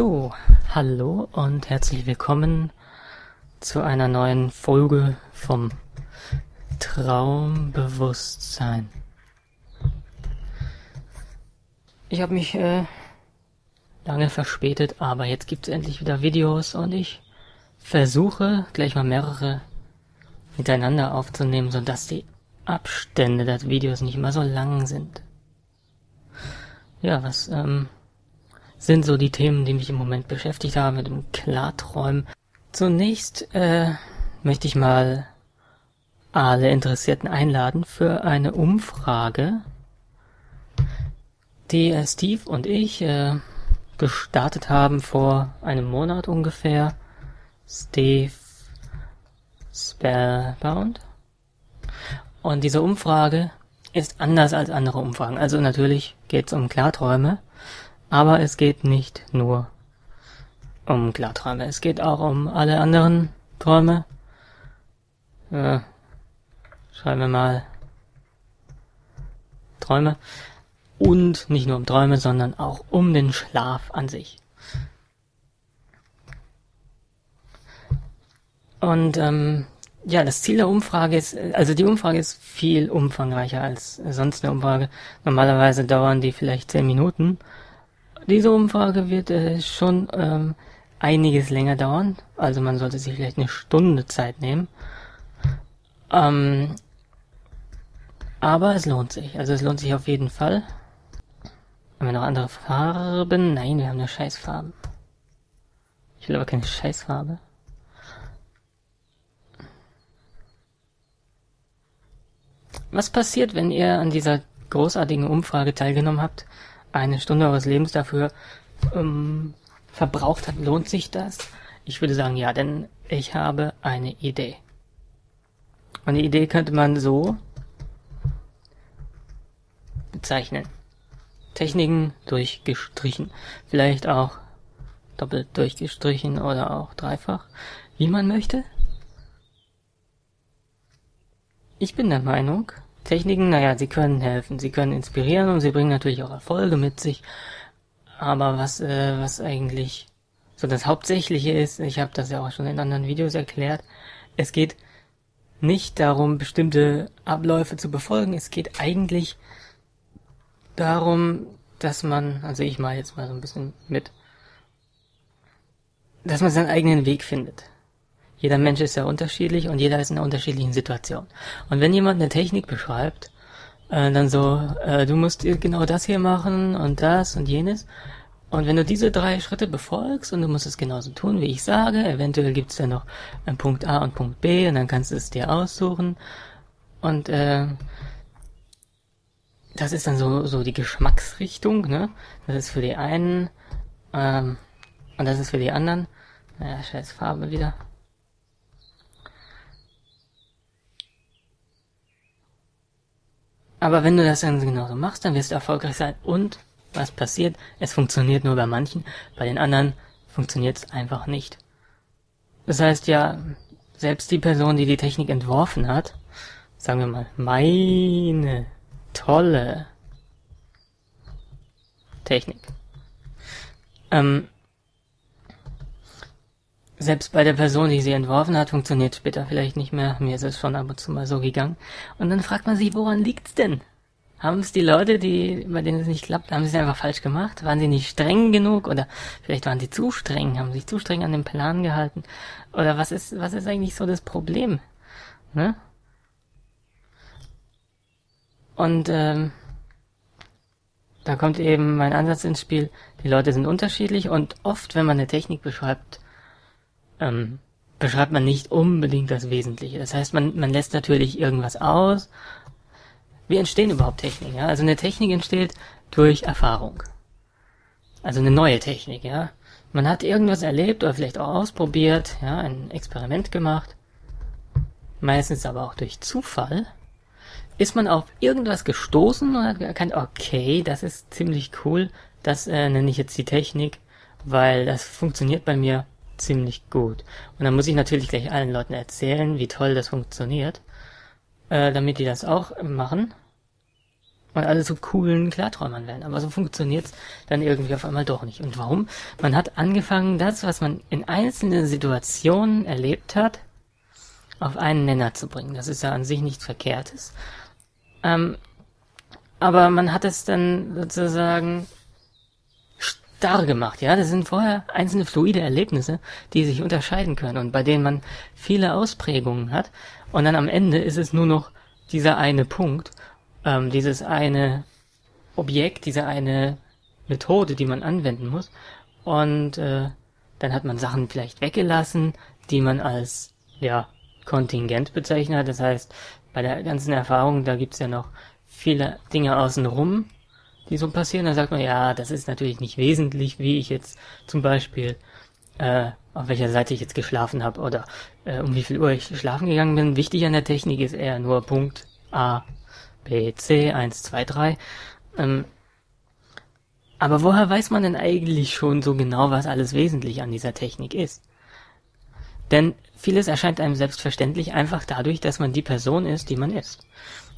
So, hallo und herzlich willkommen zu einer neuen Folge vom Traumbewusstsein. Ich habe mich äh, lange verspätet, aber jetzt gibt es endlich wieder Videos und ich versuche gleich mal mehrere miteinander aufzunehmen, sodass die Abstände der Videos nicht immer so lang sind. Ja, was ähm, sind so die Themen, die mich im Moment beschäftigt haben mit dem Klarträumen. Zunächst äh, möchte ich mal alle Interessierten einladen für eine Umfrage, die äh, Steve und ich äh, gestartet haben vor einem Monat ungefähr. Steve Spellbound. Und diese Umfrage ist anders als andere Umfragen. Also natürlich geht es um Klarträume, aber es geht nicht nur um Klarträume, es geht auch um alle anderen Träume. Äh, schreiben wir mal Träume. Und nicht nur um Träume, sondern auch um den Schlaf an sich. Und ähm, ja, das Ziel der Umfrage ist, also die Umfrage ist viel umfangreicher als sonst eine Umfrage. Normalerweise dauern die vielleicht zehn Minuten diese Umfrage wird äh, schon ähm, einiges länger dauern. Also man sollte sich vielleicht eine Stunde Zeit nehmen. Ähm, aber es lohnt sich. Also es lohnt sich auf jeden Fall. Haben wir noch andere Farben? Nein, wir haben nur Scheißfarben. Ich will aber keine Scheißfarbe. Was passiert, wenn ihr an dieser großartigen Umfrage teilgenommen habt? Eine Stunde eures Lebens dafür ähm, verbraucht hat, lohnt sich das? Ich würde sagen, ja, denn ich habe eine Idee. Und die Idee könnte man so bezeichnen. Techniken durchgestrichen. Vielleicht auch doppelt durchgestrichen oder auch dreifach, wie man möchte. Ich bin der Meinung, Techniken, naja, sie können helfen, sie können inspirieren und sie bringen natürlich auch Erfolge mit sich. Aber was, äh, was eigentlich so das Hauptsächliche ist, ich habe das ja auch schon in anderen Videos erklärt, es geht nicht darum, bestimmte Abläufe zu befolgen, es geht eigentlich darum, dass man, also ich mache jetzt mal so ein bisschen mit, dass man seinen eigenen Weg findet. Jeder Mensch ist ja unterschiedlich und jeder ist in einer unterschiedlichen Situation. Und wenn jemand eine Technik beschreibt, äh, dann so, äh, du musst genau das hier machen und das und jenes. Und wenn du diese drei Schritte befolgst und du musst es genauso tun, wie ich sage, eventuell gibt es ja noch einen Punkt A und Punkt B und dann kannst du es dir aussuchen. Und äh, das ist dann so, so die Geschmacksrichtung, ne? Das ist für die einen ähm, und das ist für die anderen. Naja, scheiß Farbe wieder. Aber wenn du das dann genauso machst, dann wirst du erfolgreich sein. Und was passiert? Es funktioniert nur bei manchen, bei den anderen funktioniert es einfach nicht. Das heißt ja, selbst die Person, die die Technik entworfen hat, sagen wir mal, meine tolle Technik. Ähm, selbst bei der Person, die sie entworfen hat, funktioniert später vielleicht nicht mehr. Mir ist es schon ab und zu mal so gegangen. Und dann fragt man sich, woran liegt's denn? Haben es die Leute, die, bei denen es nicht klappt, haben sie es einfach falsch gemacht? Waren sie nicht streng genug? Oder vielleicht waren sie zu streng, haben sich zu streng an den Plan gehalten? Oder was ist, was ist eigentlich so das Problem? Ne? Und ähm, da kommt eben mein Ansatz ins Spiel. Die Leute sind unterschiedlich und oft, wenn man eine Technik beschreibt, ähm, beschreibt man nicht unbedingt das Wesentliche. Das heißt, man, man lässt natürlich irgendwas aus. Wie entstehen überhaupt Techniken? Ja? Also eine Technik entsteht durch Erfahrung. Also eine neue Technik, ja. Man hat irgendwas erlebt oder vielleicht auch ausprobiert, ja, ein Experiment gemacht. Meistens aber auch durch Zufall. Ist man auf irgendwas gestoßen und hat erkannt, okay, das ist ziemlich cool, das äh, nenne ich jetzt die Technik, weil das funktioniert bei mir ziemlich gut. Und dann muss ich natürlich gleich allen Leuten erzählen, wie toll das funktioniert, äh, damit die das auch machen. und alle zu coolen Klarträumern werden. Aber so funktioniert's dann irgendwie auf einmal doch nicht. Und warum? Man hat angefangen, das, was man in einzelnen Situationen erlebt hat, auf einen Nenner zu bringen. Das ist ja an sich nichts Verkehrtes. Ähm, aber man hat es dann sozusagen starr gemacht, ja. Das sind vorher einzelne fluide Erlebnisse, die sich unterscheiden können und bei denen man viele Ausprägungen hat. Und dann am Ende ist es nur noch dieser eine Punkt, ähm, dieses eine Objekt, diese eine Methode, die man anwenden muss. Und äh, dann hat man Sachen vielleicht weggelassen, die man als ja Kontingent bezeichnet. Das heißt, bei der ganzen Erfahrung, da gibt's ja noch viele Dinge außenrum, die so passieren. Da sagt man, ja, das ist natürlich nicht wesentlich, wie ich jetzt zum Beispiel, äh, auf welcher Seite ich jetzt geschlafen habe oder äh, um wie viel Uhr ich schlafen gegangen bin. Wichtig an der Technik ist eher nur Punkt A, B, C, 1, 2, 3. Ähm, aber woher weiß man denn eigentlich schon so genau, was alles wesentlich an dieser Technik ist? Denn vieles erscheint einem selbstverständlich einfach dadurch, dass man die Person ist, die man ist.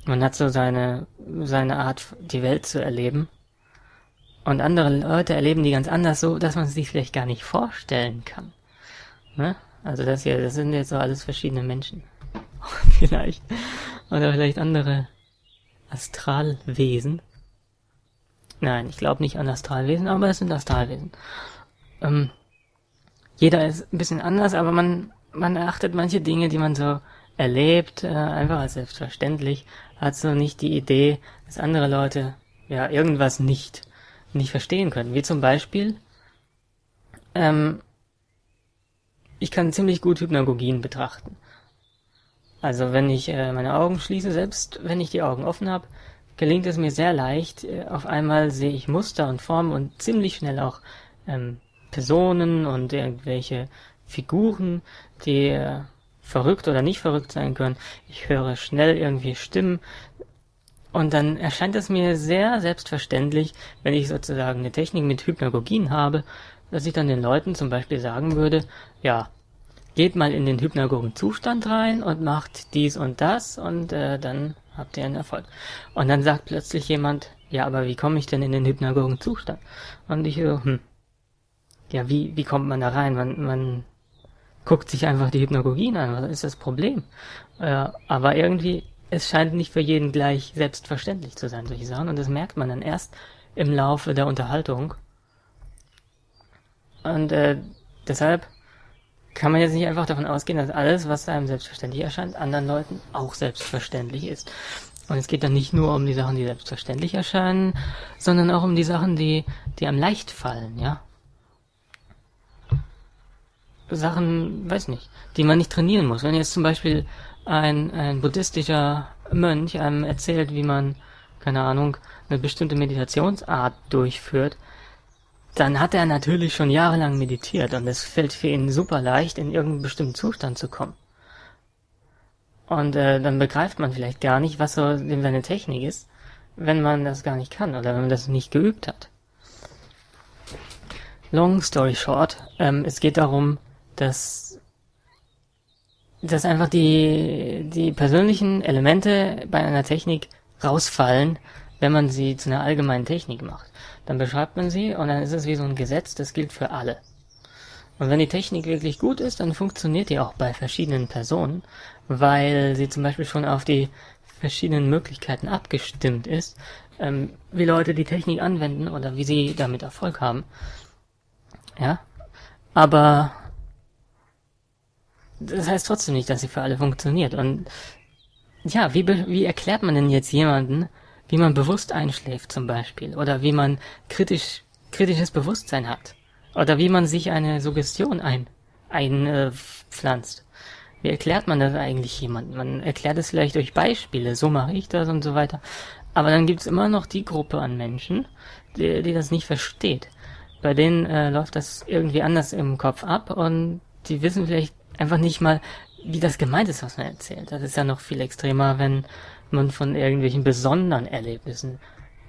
Man hat so seine, seine Art, die Welt zu erleben. Und andere Leute erleben die ganz anders so, dass man sich vielleicht gar nicht vorstellen kann. Ne? Also das hier, das sind jetzt so alles verschiedene Menschen. vielleicht. Oder vielleicht andere Astralwesen. Nein, ich glaube nicht an Astralwesen, aber es sind Astralwesen. Ähm, jeder ist ein bisschen anders, aber man, man erachtet manche Dinge, die man so erlebt, äh, einfach als selbstverständlich, hat so nicht die Idee, dass andere Leute ja irgendwas nicht, nicht verstehen können. Wie zum Beispiel, ähm, ich kann ziemlich gut Hypnagogien betrachten. Also wenn ich äh, meine Augen schließe, selbst wenn ich die Augen offen habe, gelingt es mir sehr leicht. Äh, auf einmal sehe ich Muster und Formen und ziemlich schnell auch ähm, Personen und irgendwelche Figuren, die äh, verrückt oder nicht verrückt sein können. Ich höre schnell irgendwie Stimmen. Und dann erscheint es mir sehr selbstverständlich, wenn ich sozusagen eine Technik mit Hypnagogien habe, dass ich dann den Leuten zum Beispiel sagen würde, ja, geht mal in den hypnagogen Zustand rein und macht dies und das und äh, dann habt ihr einen Erfolg. Und dann sagt plötzlich jemand, ja, aber wie komme ich denn in den hypnagogen Zustand? Und ich so, hm, ja, wie, wie kommt man da rein? Man, man guckt sich einfach die Hypnagogien an, was ist das Problem? Äh, aber irgendwie, es scheint nicht für jeden gleich selbstverständlich zu sein, solche Sachen, und das merkt man dann erst im Laufe der Unterhaltung. Und äh, deshalb kann man jetzt nicht einfach davon ausgehen, dass alles, was einem selbstverständlich erscheint, anderen Leuten auch selbstverständlich ist. Und es geht dann nicht nur um die Sachen, die selbstverständlich erscheinen, sondern auch um die Sachen, die, die einem leicht fallen, ja. Sachen, weiß nicht, die man nicht trainieren muss. Wenn jetzt zum Beispiel ein, ein buddhistischer Mönch einem erzählt, wie man, keine Ahnung, eine bestimmte Meditationsart durchführt, dann hat er natürlich schon jahrelang meditiert und es fällt für ihn super leicht, in irgendeinen bestimmten Zustand zu kommen. Und äh, dann begreift man vielleicht gar nicht, was so seine Technik ist, wenn man das gar nicht kann oder wenn man das nicht geübt hat. Long story short, ähm, es geht darum, dass, dass einfach die, die persönlichen Elemente bei einer Technik rausfallen, wenn man sie zu einer allgemeinen Technik macht dann beschreibt man sie und dann ist es wie so ein Gesetz, das gilt für alle. Und wenn die Technik wirklich gut ist, dann funktioniert die auch bei verschiedenen Personen, weil sie zum Beispiel schon auf die verschiedenen Möglichkeiten abgestimmt ist, ähm, wie Leute die Technik anwenden oder wie sie damit Erfolg haben. Ja, aber das heißt trotzdem nicht, dass sie für alle funktioniert. Und ja, wie, wie erklärt man denn jetzt jemanden, wie man bewusst einschläft zum Beispiel oder wie man kritisch kritisches Bewusstsein hat oder wie man sich eine Suggestion ein einpflanzt. Äh, wie erklärt man das eigentlich jemandem? Man erklärt es vielleicht durch Beispiele, so mache ich das und so weiter. Aber dann gibt's immer noch die Gruppe an Menschen, die, die das nicht versteht. Bei denen äh, läuft das irgendwie anders im Kopf ab und die wissen vielleicht einfach nicht mal, wie das gemeint ist, was man erzählt. Das ist ja noch viel extremer, wenn man von irgendwelchen besonderen Erlebnissen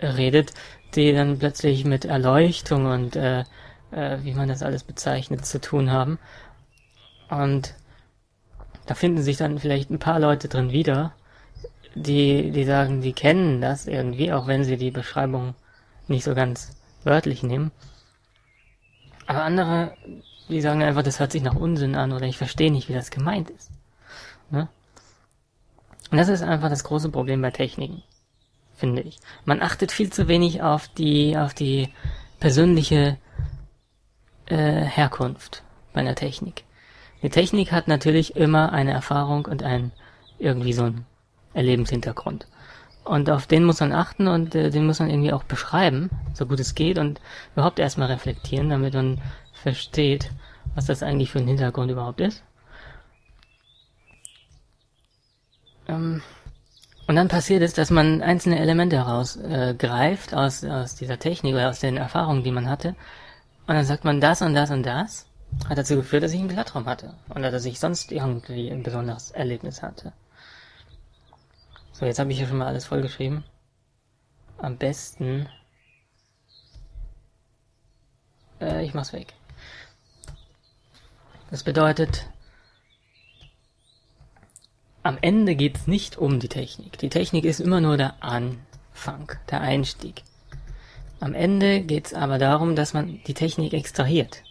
redet, die dann plötzlich mit Erleuchtung und äh, äh, wie man das alles bezeichnet zu tun haben. Und da finden sich dann vielleicht ein paar Leute drin wieder, die, die sagen, die kennen das irgendwie, auch wenn sie die Beschreibung nicht so ganz wörtlich nehmen. Aber andere, die sagen einfach, das hört sich nach Unsinn an oder ich verstehe nicht, wie das gemeint ist. Ne? Und das ist einfach das große Problem bei Techniken, finde ich. Man achtet viel zu wenig auf die, auf die persönliche äh, Herkunft bei einer Technik. Die Technik hat natürlich immer eine Erfahrung und ein irgendwie so ein Erlebenshintergrund. Und auf den muss man achten und äh, den muss man irgendwie auch beschreiben, so gut es geht und überhaupt erstmal reflektieren, damit man versteht, was das eigentlich für ein Hintergrund überhaupt ist. Ähm, und dann passiert es, dass man einzelne Elemente herausgreift äh, aus, aus dieser Technik oder aus den Erfahrungen, die man hatte. Und dann sagt man das und das und das hat dazu geführt, dass ich einen Glattraum hatte. Oder dass ich sonst irgendwie ein besonderes Erlebnis hatte. So, jetzt habe ich hier schon mal alles vollgeschrieben. Am besten. Äh, ich mach's weg. Das bedeutet, am Ende geht's nicht um die Technik. Die Technik ist immer nur der Anfang, der Einstieg. Am Ende geht's aber darum, dass man die Technik extrahiert.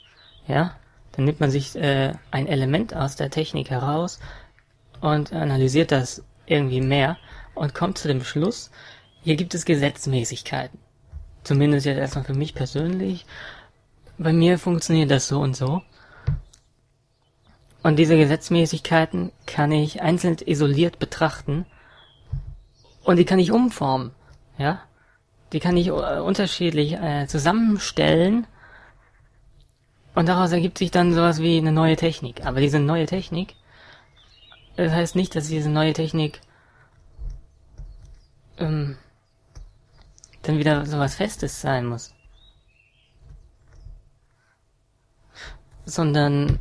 Ja? Dann nimmt man sich äh, ein Element aus der Technik heraus und analysiert das irgendwie mehr und kommt zu dem Schluss, hier gibt es Gesetzmäßigkeiten. Zumindest jetzt erstmal für mich persönlich. Bei mir funktioniert das so und so. Und diese Gesetzmäßigkeiten kann ich einzeln isoliert betrachten und die kann ich umformen, ja. Die kann ich äh, unterschiedlich äh, zusammenstellen und daraus ergibt sich dann sowas wie eine neue Technik. Aber diese neue Technik, das heißt nicht, dass diese neue Technik ähm, dann wieder sowas Festes sein muss. Sondern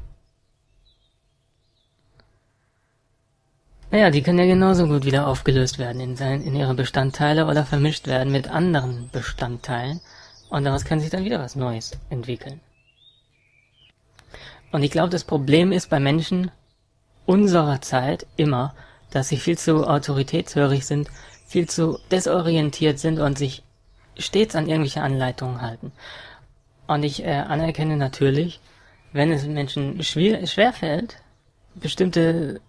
Naja, die können ja genauso gut wieder aufgelöst werden in, sein, in ihre Bestandteile oder vermischt werden mit anderen Bestandteilen und daraus kann sich dann wieder was Neues entwickeln. Und ich glaube, das Problem ist bei Menschen unserer Zeit immer, dass sie viel zu autoritätshörig sind, viel zu desorientiert sind und sich stets an irgendwelche Anleitungen halten. Und ich äh, anerkenne natürlich, wenn es Menschen schwer, schwerfällt, bestimmte,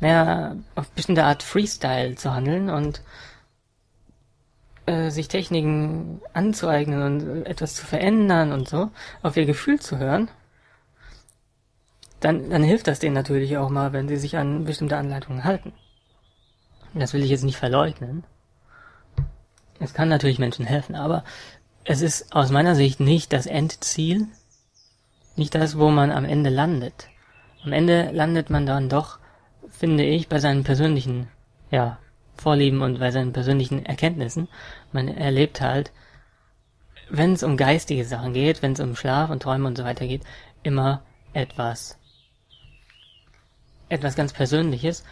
naja, auf bestimmte Art Freestyle zu handeln und äh, sich Techniken anzueignen und etwas zu verändern und so, auf ihr Gefühl zu hören, dann, dann hilft das denen natürlich auch mal, wenn sie sich an bestimmte Anleitungen halten. Das will ich jetzt nicht verleugnen. Es kann natürlich Menschen helfen, aber es ist aus meiner Sicht nicht das Endziel, nicht das, wo man am Ende landet. Am Ende landet man dann doch, finde ich, bei seinen persönlichen, ja, Vorlieben und bei seinen persönlichen Erkenntnissen. Man erlebt halt, wenn es um geistige Sachen geht, wenn es um Schlaf und Träume und so weiter geht, immer etwas etwas ganz Persönliches.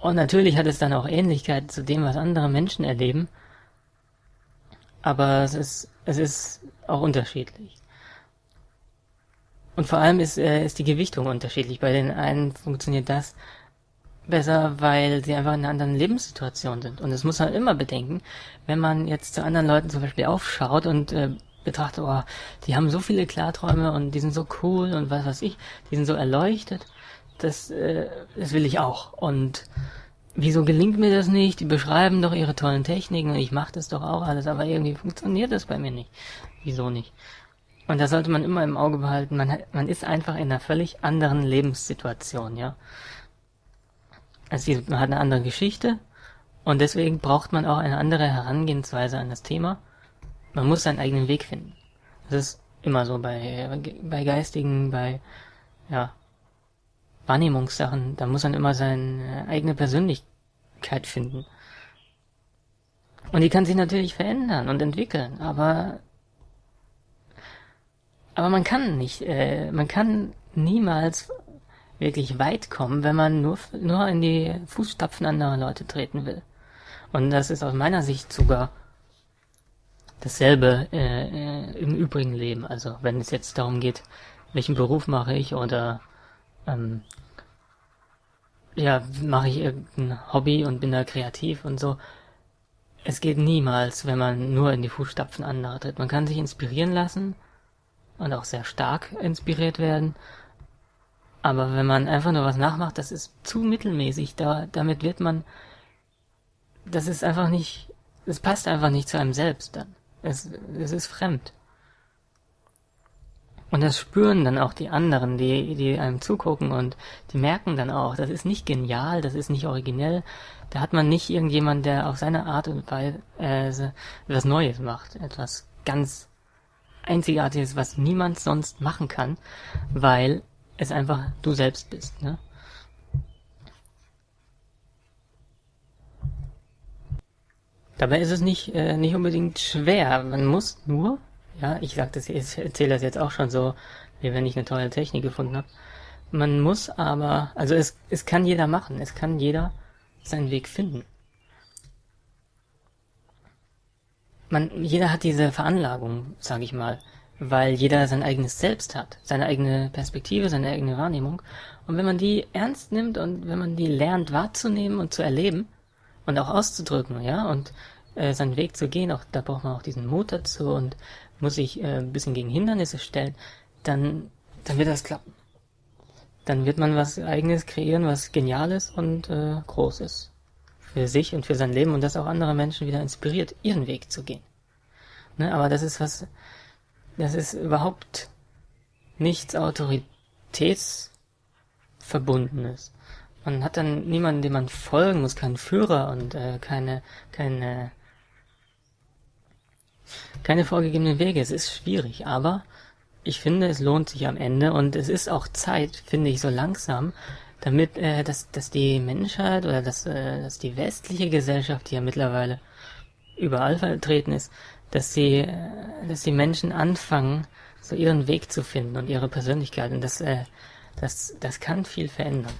Und natürlich hat es dann auch Ähnlichkeit zu dem, was andere Menschen erleben. Aber es ist, es ist auch unterschiedlich. Und vor allem ist, äh, ist die Gewichtung unterschiedlich. Bei den einen funktioniert das besser, weil sie einfach in einer anderen Lebenssituation sind. Und das muss man immer bedenken, wenn man jetzt zu anderen Leuten zum Beispiel aufschaut und äh, betrachtet, oh, die haben so viele Klarträume und die sind so cool und was weiß ich, die sind so erleuchtet das, äh, das will ich auch. Und wieso gelingt mir das nicht? Die beschreiben doch ihre tollen Techniken und ich mache das doch auch alles, aber irgendwie funktioniert das bei mir nicht. Wieso nicht? Und das sollte man immer im Auge behalten. Man, man ist einfach in einer völlig anderen Lebenssituation, ja. Also man hat eine andere Geschichte und deswegen braucht man auch eine andere Herangehensweise an das Thema. Man muss seinen eigenen Weg finden. Das ist immer so bei, bei Geistigen, bei, ja, Wahrnehmungssachen, da muss man immer seine eigene Persönlichkeit finden. Und die kann sich natürlich verändern und entwickeln, aber aber man kann nicht, äh, man kann niemals wirklich weit kommen, wenn man nur nur in die Fußstapfen anderer Leute treten will. Und das ist aus meiner Sicht sogar dasselbe äh, äh, im übrigen Leben. Also wenn es jetzt darum geht, welchen Beruf mache ich oder ähm, ja, mache ich irgendein Hobby und bin da kreativ und so. Es geht niemals, wenn man nur in die Fußstapfen anderer tritt. Man kann sich inspirieren lassen und auch sehr stark inspiriert werden. Aber wenn man einfach nur was nachmacht, das ist zu mittelmäßig. Da, damit wird man, das ist einfach nicht, es passt einfach nicht zu einem selbst dann. Es, es ist fremd. Und das spüren dann auch die anderen, die, die einem zugucken und die merken dann auch, das ist nicht genial, das ist nicht originell. Da hat man nicht irgendjemand, der auf seine Art und Weise äh, etwas Neues macht, etwas ganz Einzigartiges, was niemand sonst machen kann, weil es einfach du selbst bist. Ne? Dabei ist es nicht, äh, nicht unbedingt schwer. Man muss nur ja, ich sag das, ich erzähle das jetzt auch schon so, wie wenn ich eine tolle Technik gefunden habe. Man muss aber, also es, es kann jeder machen, es kann jeder seinen Weg finden. Man, jeder hat diese Veranlagung, sage ich mal, weil jeder sein eigenes Selbst hat, seine eigene Perspektive, seine eigene Wahrnehmung. Und wenn man die ernst nimmt und wenn man die lernt wahrzunehmen und zu erleben und auch auszudrücken, ja, und äh, seinen Weg zu gehen, auch da braucht man auch diesen Mut dazu und muss sich äh, ein bisschen gegen Hindernisse stellen, dann, dann wird das klappen. Dann wird man was eigenes kreieren, was geniales und äh, großes. Für sich und für sein Leben und das auch andere Menschen wieder inspiriert, ihren Weg zu gehen. Ne, aber das ist was, das ist überhaupt nichts Autoritätsverbundenes. Man hat dann niemanden, dem man folgen muss, keinen Führer und äh, keine, keine keine vorgegebenen Wege. Es ist schwierig, aber ich finde, es lohnt sich am Ende und es ist auch Zeit, finde ich, so langsam, damit, äh, dass, dass die Menschheit oder dass, äh, dass die westliche Gesellschaft, die ja mittlerweile überall vertreten ist, dass äh, dass die Menschen anfangen, so ihren Weg zu finden und ihre Persönlichkeit und das, äh, das, das kann viel verändern.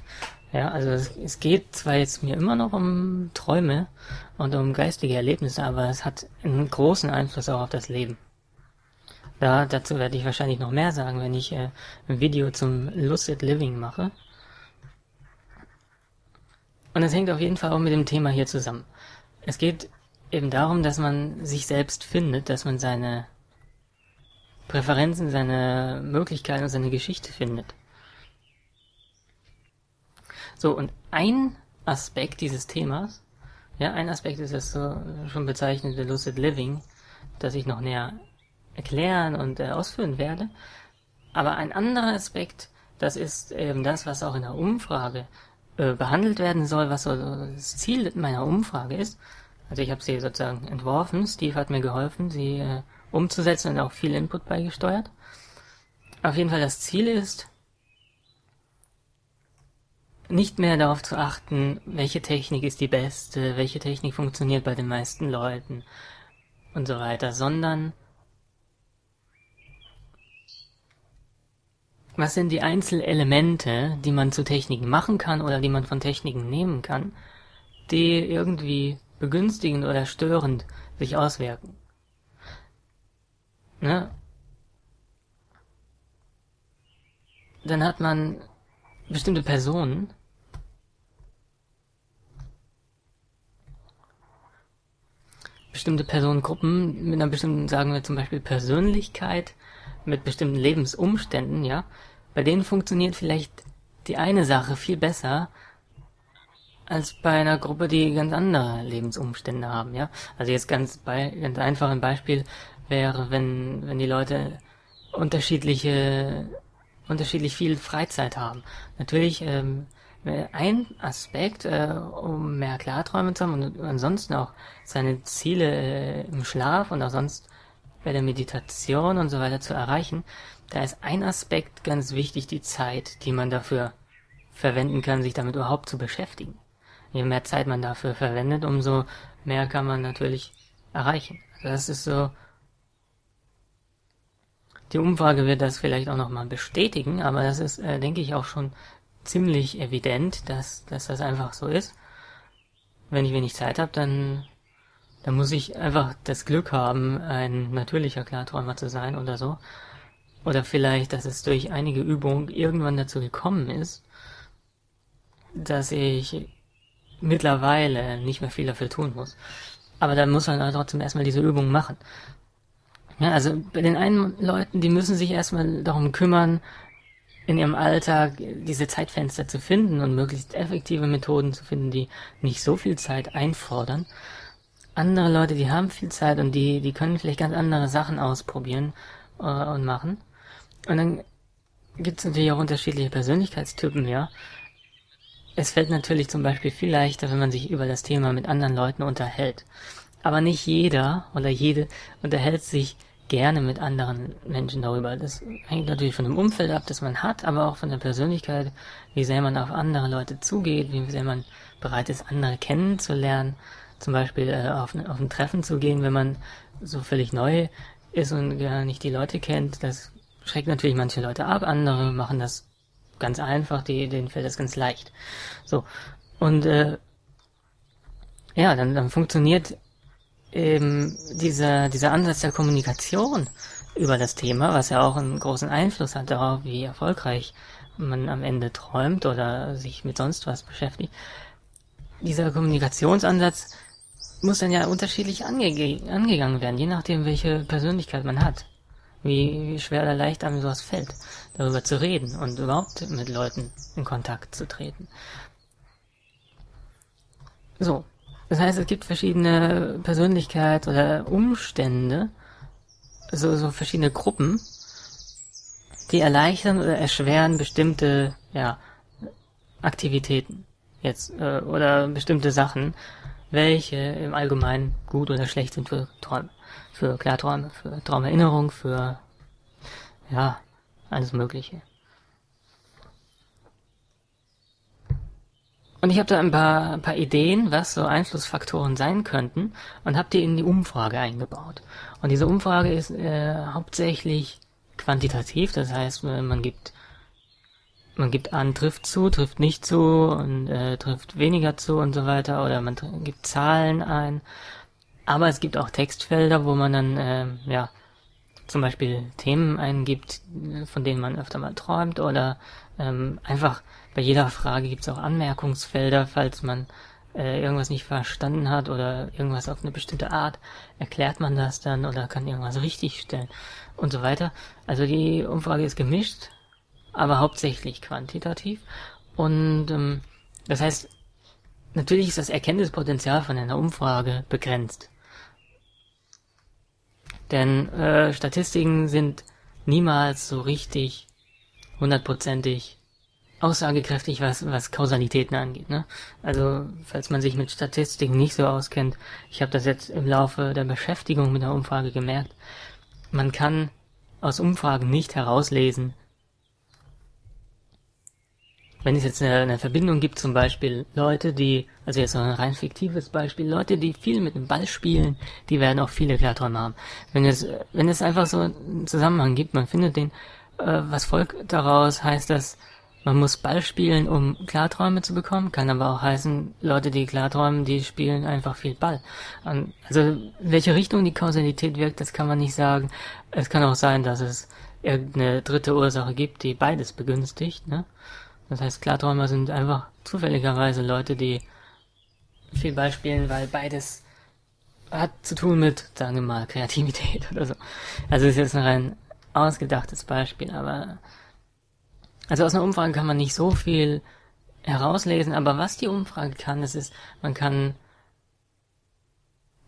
Ja, also es, es geht zwar jetzt mir immer noch um Träume und um geistige Erlebnisse, aber es hat einen großen Einfluss auch auf das Leben. Da, dazu werde ich wahrscheinlich noch mehr sagen, wenn ich äh, ein Video zum Lucid Living mache. Und es hängt auf jeden Fall auch mit dem Thema hier zusammen. Es geht eben darum, dass man sich selbst findet, dass man seine Präferenzen, seine Möglichkeiten und seine Geschichte findet. So, und ein Aspekt dieses Themas, ja, ein Aspekt ist das so schon bezeichnete Lucid Living, das ich noch näher erklären und äh, ausführen werde. Aber ein anderer Aspekt, das ist eben das, was auch in der Umfrage äh, behandelt werden soll, was so das Ziel meiner Umfrage ist. Also ich habe sie sozusagen entworfen, Steve hat mir geholfen, sie äh, umzusetzen und auch viel Input beigesteuert. Auf jeden Fall das Ziel ist, nicht mehr darauf zu achten, welche Technik ist die beste, welche Technik funktioniert bei den meisten Leuten und so weiter, sondern was sind die Einzelelemente, die man zu Techniken machen kann oder die man von Techniken nehmen kann, die irgendwie begünstigend oder störend sich auswirken. Ne? Dann hat man bestimmte Personen, bestimmte Personengruppen mit einer bestimmten, sagen wir zum Beispiel Persönlichkeit, mit bestimmten Lebensumständen, ja, bei denen funktioniert vielleicht die eine Sache viel besser als bei einer Gruppe, die ganz andere Lebensumstände haben, ja. Also jetzt ganz bei, ganz einfach ein Beispiel wäre, wenn, wenn die Leute unterschiedliche unterschiedlich viel Freizeit haben. Natürlich ähm, ein Aspekt, äh, um mehr Klarträume zu haben und ansonsten auch seine Ziele äh, im Schlaf und auch sonst bei der Meditation und so weiter zu erreichen, da ist ein Aspekt ganz wichtig, die Zeit, die man dafür verwenden kann, sich damit überhaupt zu beschäftigen. Je mehr Zeit man dafür verwendet, umso mehr kann man natürlich erreichen. Also das ist so die Umfrage wird das vielleicht auch nochmal bestätigen, aber das ist, äh, denke ich, auch schon ziemlich evident, dass, dass das einfach so ist. Wenn ich wenig Zeit habe, dann, dann muss ich einfach das Glück haben, ein natürlicher Klarträumer zu sein oder so. Oder vielleicht, dass es durch einige Übungen irgendwann dazu gekommen ist, dass ich mittlerweile nicht mehr viel dafür tun muss. Aber da muss man trotzdem erstmal diese Übung machen. Ja, also bei den einen Leuten, die müssen sich erstmal darum kümmern, in ihrem Alltag diese Zeitfenster zu finden und möglichst effektive Methoden zu finden, die nicht so viel Zeit einfordern. Andere Leute, die haben viel Zeit und die, die können vielleicht ganz andere Sachen ausprobieren äh, und machen. Und dann gibt es natürlich auch unterschiedliche Persönlichkeitstypen, ja. Es fällt natürlich zum Beispiel viel leichter, wenn man sich über das Thema mit anderen Leuten unterhält. Aber nicht jeder oder jede unterhält sich gerne mit anderen Menschen darüber. Das hängt natürlich von dem Umfeld ab, das man hat, aber auch von der Persönlichkeit, wie sehr man auf andere Leute zugeht, wie sehr man bereit ist, andere kennenzulernen. Zum Beispiel äh, auf, auf ein Treffen zu gehen, wenn man so völlig neu ist und gar nicht die Leute kennt. Das schreckt natürlich manche Leute ab, andere machen das ganz einfach, die, denen fällt das ganz leicht. So. Und äh, ja, dann, dann funktioniert eben dieser, dieser Ansatz der Kommunikation über das Thema, was ja auch einen großen Einfluss hat darauf, wie erfolgreich man am Ende träumt oder sich mit sonst was beschäftigt. Dieser Kommunikationsansatz muss dann ja unterschiedlich ange angegangen werden, je nachdem, welche Persönlichkeit man hat. Wie, wie schwer oder leicht einem sowas fällt, darüber zu reden und überhaupt mit Leuten in Kontakt zu treten. So, das heißt, es gibt verschiedene Persönlichkeit oder Umstände, so, so verschiedene Gruppen, die erleichtern oder erschweren bestimmte, ja, Aktivitäten jetzt äh, oder bestimmte Sachen, welche im Allgemeinen gut oder schlecht sind für Träume, für Klarträume, für Traumerinnerung, für ja, alles Mögliche. Und ich habe da ein paar, ein paar Ideen, was so Einflussfaktoren sein könnten und habe die in die Umfrage eingebaut. Und diese Umfrage ist äh, hauptsächlich quantitativ, das heißt, man gibt man gibt an, trifft zu, trifft nicht zu und äh, trifft weniger zu und so weiter oder man gibt Zahlen ein. Aber es gibt auch Textfelder, wo man dann äh, ja zum Beispiel Themen eingibt, von denen man öfter mal träumt oder ähm, einfach bei jeder Frage gibt es auch Anmerkungsfelder, falls man äh, irgendwas nicht verstanden hat oder irgendwas auf eine bestimmte Art, erklärt man das dann oder kann irgendwas richtig stellen und so weiter. Also die Umfrage ist gemischt, aber hauptsächlich quantitativ. Und ähm, das heißt, natürlich ist das Erkenntnispotenzial von einer Umfrage begrenzt. Denn äh, Statistiken sind niemals so richtig hundertprozentig aussagekräftig, was, was Kausalitäten angeht. Ne? Also, falls man sich mit Statistiken nicht so auskennt, ich habe das jetzt im Laufe der Beschäftigung mit der Umfrage gemerkt, man kann aus Umfragen nicht herauslesen, wenn es jetzt eine, eine, Verbindung gibt, zum Beispiel Leute, die, also jetzt so ein rein fiktives Beispiel, Leute, die viel mit dem Ball spielen, die werden auch viele Klarträume haben. Wenn es, wenn es einfach so einen Zusammenhang gibt, man findet den, äh, was folgt daraus, heißt das, man muss Ball spielen, um Klarträume zu bekommen, kann aber auch heißen, Leute, die Klarträumen, die spielen einfach viel Ball. Und also welche Richtung die Kausalität wirkt, das kann man nicht sagen. Es kann auch sein, dass es irgendeine dritte Ursache gibt, die beides begünstigt. Ne? Das heißt, Klarträumer sind einfach zufälligerweise Leute, die viel Ball spielen, weil beides hat zu tun mit, sagen wir mal, Kreativität oder so. Also ist jetzt ein rein ausgedachtes Beispiel, aber also aus einer Umfrage kann man nicht so viel herauslesen, aber was die Umfrage kann, das ist, man kann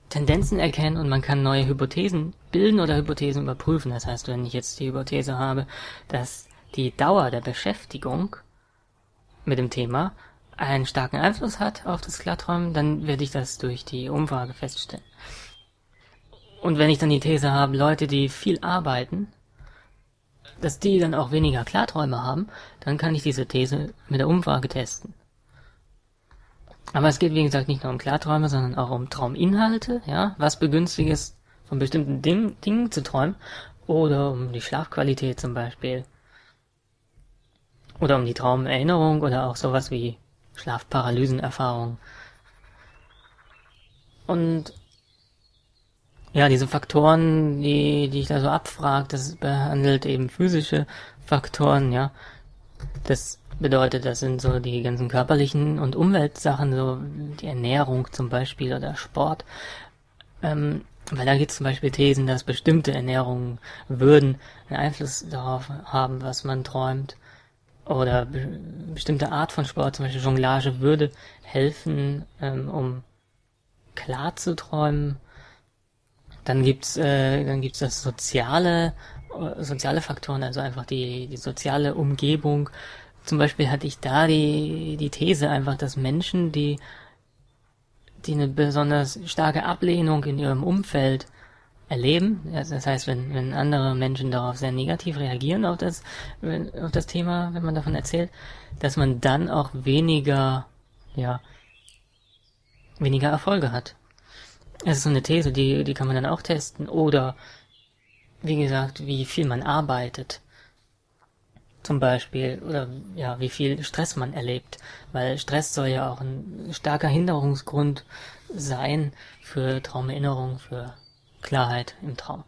Tendenzen erkennen und man kann neue Hypothesen bilden oder Hypothesen überprüfen. Das heißt, wenn ich jetzt die Hypothese habe, dass die Dauer der Beschäftigung mit dem Thema einen starken Einfluss hat auf das Klarträumen, dann werde ich das durch die Umfrage feststellen. Und wenn ich dann die These habe, Leute, die viel arbeiten, dass die dann auch weniger Klarträume haben, dann kann ich diese These mit der Umfrage testen. Aber es geht, wie gesagt, nicht nur um Klarträume, sondern auch um Trauminhalte, ja, was begünstigt ist, von bestimmten Ding, Dingen zu träumen, oder um die Schlafqualität zum Beispiel, oder um die Traumerinnerung, oder auch sowas wie Schlafparalysenerfahrung. Und ja, diese Faktoren, die, die ich da so abfrage, das behandelt eben physische Faktoren, ja. Das bedeutet, das sind so die ganzen körperlichen und Umweltsachen, so die Ernährung zum Beispiel oder Sport. Ähm, weil da gibt es zum Beispiel Thesen, dass bestimmte Ernährungen würden einen Einfluss darauf haben, was man träumt. Oder be bestimmte Art von Sport, zum Beispiel Jonglage, würde helfen, ähm, um klar zu träumen. Dann gibt's äh, dann gibt's das soziale äh, soziale Faktoren, also einfach die die soziale Umgebung. Zum Beispiel hatte ich da die die These einfach, dass Menschen, die die eine besonders starke Ablehnung in ihrem Umfeld erleben. Das heißt, wenn, wenn andere Menschen darauf sehr negativ reagieren auf das, auf das Thema, wenn man davon erzählt, dass man dann auch weniger, ja, weniger Erfolge hat. Das ist so eine These, die, die kann man dann auch testen. Oder, wie gesagt, wie viel man arbeitet. Zum Beispiel. Oder, ja, wie viel Stress man erlebt. Weil Stress soll ja auch ein starker Hinderungsgrund sein für Traumerinnerung, für Klarheit im Traum.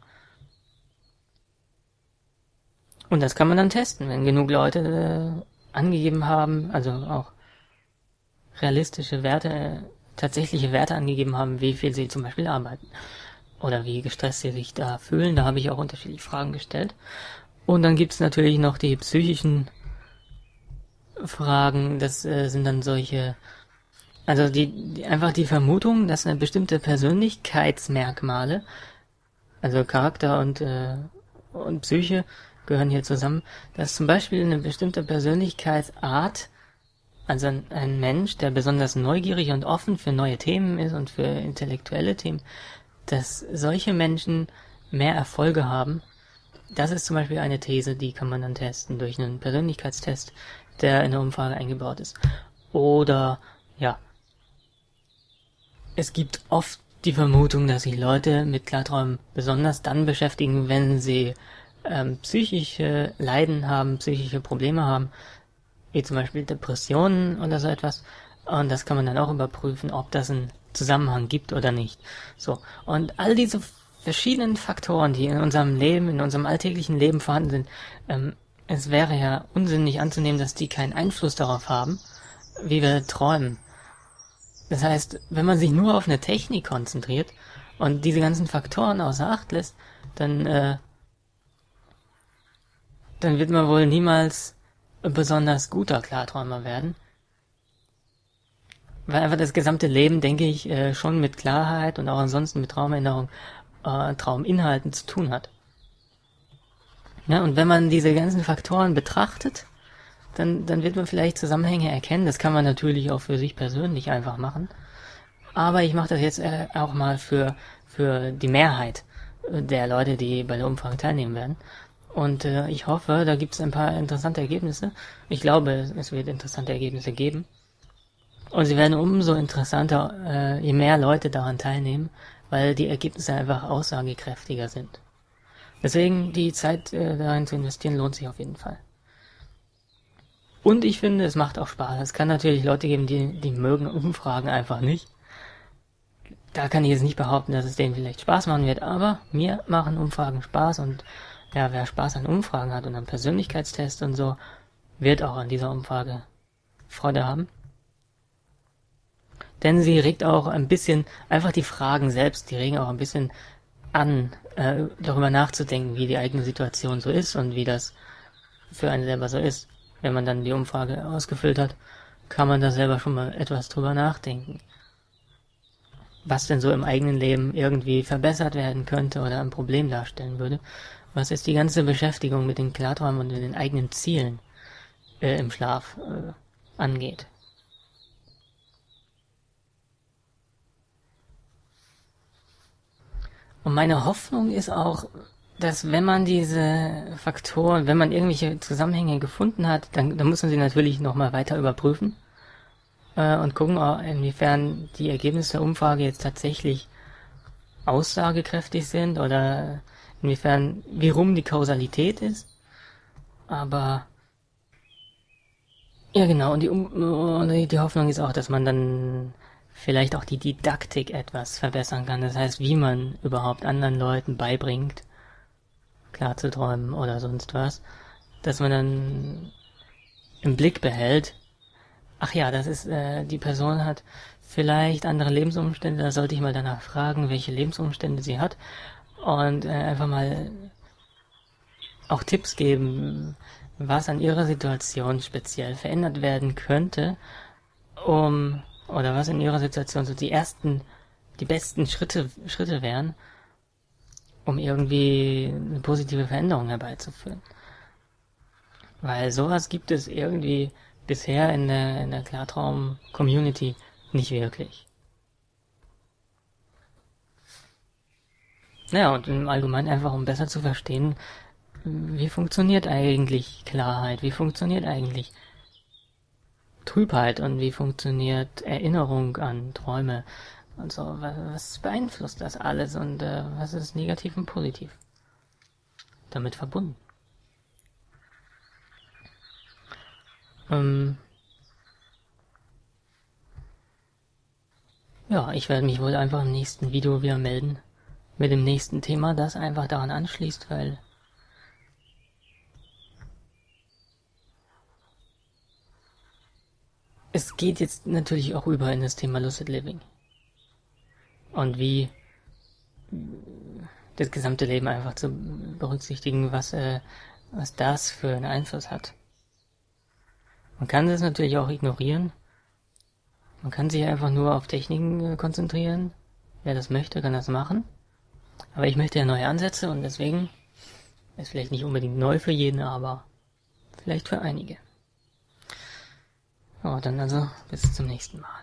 Und das kann man dann testen, wenn genug Leute äh, angegeben haben, also auch realistische Werte äh, tatsächliche Werte angegeben haben, wie viel sie zum Beispiel arbeiten oder wie gestresst sie sich da fühlen. Da habe ich auch unterschiedliche Fragen gestellt. Und dann gibt es natürlich noch die psychischen Fragen. Das äh, sind dann solche, also die, die einfach die Vermutung, dass eine bestimmte Persönlichkeitsmerkmale, also Charakter und äh, und Psyche gehören hier zusammen, dass zum Beispiel eine bestimmte Persönlichkeitsart also ein Mensch, der besonders neugierig und offen für neue Themen ist und für intellektuelle Themen, dass solche Menschen mehr Erfolge haben. Das ist zum Beispiel eine These, die kann man dann testen durch einen Persönlichkeitstest, der in der Umfrage eingebaut ist. Oder, ja, es gibt oft die Vermutung, dass sich Leute mit Klarträumen besonders dann beschäftigen, wenn sie ähm, psychische Leiden haben, psychische Probleme haben, wie zum Beispiel Depressionen oder so etwas. Und das kann man dann auch überprüfen, ob das einen Zusammenhang gibt oder nicht. So. Und all diese verschiedenen Faktoren, die in unserem Leben, in unserem alltäglichen Leben vorhanden sind, ähm, es wäre ja unsinnig anzunehmen, dass die keinen Einfluss darauf haben, wie wir träumen. Das heißt, wenn man sich nur auf eine Technik konzentriert und diese ganzen Faktoren außer Acht lässt, dann, äh, dann wird man wohl niemals besonders guter Klarträumer werden. Weil einfach das gesamte Leben, denke ich, äh, schon mit Klarheit und auch ansonsten mit Traumerinnerung, äh, Trauminhalten zu tun hat. Ja, und wenn man diese ganzen Faktoren betrachtet, dann, dann wird man vielleicht Zusammenhänge erkennen. Das kann man natürlich auch für sich persönlich einfach machen. Aber ich mache das jetzt äh, auch mal für, für die Mehrheit der Leute, die bei der Umfrage teilnehmen werden. Und äh, ich hoffe, da gibt es ein paar interessante Ergebnisse. Ich glaube, es wird interessante Ergebnisse geben. Und sie werden umso interessanter, äh, je mehr Leute daran teilnehmen, weil die Ergebnisse einfach aussagekräftiger sind. Deswegen die Zeit äh, darin zu investieren lohnt sich auf jeden Fall. Und ich finde, es macht auch Spaß. Es kann natürlich Leute geben, die, die mögen Umfragen einfach nicht. Da kann ich jetzt nicht behaupten, dass es denen vielleicht Spaß machen wird, aber mir machen Umfragen Spaß und ja, wer Spaß an Umfragen hat und an Persönlichkeitstests und so, wird auch an dieser Umfrage Freude haben. Denn sie regt auch ein bisschen, einfach die Fragen selbst, die regen auch ein bisschen an, äh, darüber nachzudenken, wie die eigene Situation so ist und wie das für einen selber so ist. Wenn man dann die Umfrage ausgefüllt hat, kann man da selber schon mal etwas drüber nachdenken. Was denn so im eigenen Leben irgendwie verbessert werden könnte oder ein Problem darstellen würde was jetzt die ganze Beschäftigung mit den Klarträumen und den eigenen Zielen äh, im Schlaf äh, angeht. Und meine Hoffnung ist auch, dass wenn man diese Faktoren, wenn man irgendwelche Zusammenhänge gefunden hat, dann, dann muss man sie natürlich nochmal weiter überprüfen äh, und gucken, inwiefern die Ergebnisse der Umfrage jetzt tatsächlich aussagekräftig sind oder inwiefern, wie rum die Kausalität ist. Aber ja genau, und die, um die Hoffnung ist auch, dass man dann vielleicht auch die Didaktik etwas verbessern kann. Das heißt, wie man überhaupt anderen Leuten beibringt, klar zu träumen oder sonst was. Dass man dann im Blick behält, ach ja, das ist, äh, die Person hat vielleicht andere Lebensumstände, da sollte ich mal danach fragen, welche Lebensumstände sie hat und äh, einfach mal auch Tipps geben, was an ihrer Situation speziell verändert werden könnte, um oder was in ihrer Situation so die ersten, die besten Schritte Schritte wären, um irgendwie eine positive Veränderung herbeizuführen. Weil sowas gibt es irgendwie bisher in der, in der Klartraum-Community nicht wirklich. Naja, und im Allgemeinen einfach, um besser zu verstehen, wie funktioniert eigentlich Klarheit, wie funktioniert eigentlich Trübheit und wie funktioniert Erinnerung an Träume und so, was, was beeinflusst das alles und äh, was ist negativ und positiv damit verbunden. Ähm, ja, ich werde mich wohl einfach im nächsten Video wieder melden mit dem nächsten Thema, das einfach daran anschließt, weil es geht jetzt natürlich auch über in das Thema Lucid Living. Und wie das gesamte Leben einfach zu berücksichtigen, was, äh, was das für einen Einfluss hat. Man kann das natürlich auch ignorieren. Man kann sich einfach nur auf Techniken äh, konzentrieren. Wer das möchte, kann das machen. Aber ich möchte ja neue Ansätze und deswegen ist vielleicht nicht unbedingt neu für jeden, aber vielleicht für einige. Ja, dann also bis zum nächsten Mal.